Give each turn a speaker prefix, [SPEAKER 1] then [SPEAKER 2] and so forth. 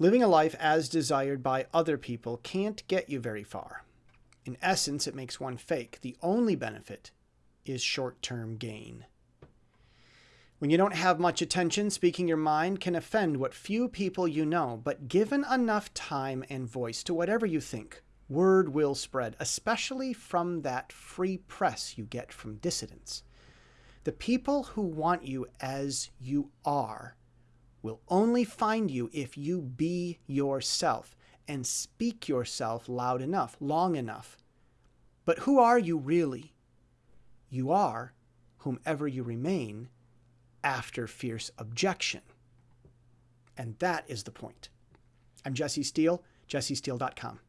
[SPEAKER 1] Living a life as desired by other people can't get you very far. In essence, it makes one fake. The only benefit is short term gain. When you don't have much attention, speaking your mind can offend what few people you know, but given enough time and voice to whatever you think, word will spread, especially from that free press you get from dissidents. The people who want you as you are will only find you if you be yourself and speak yourself loud enough, long enough. But who are you really? You are whomever you remain after fierce objection. And that is the point. I'm Jesse Steele, jessesteele.com.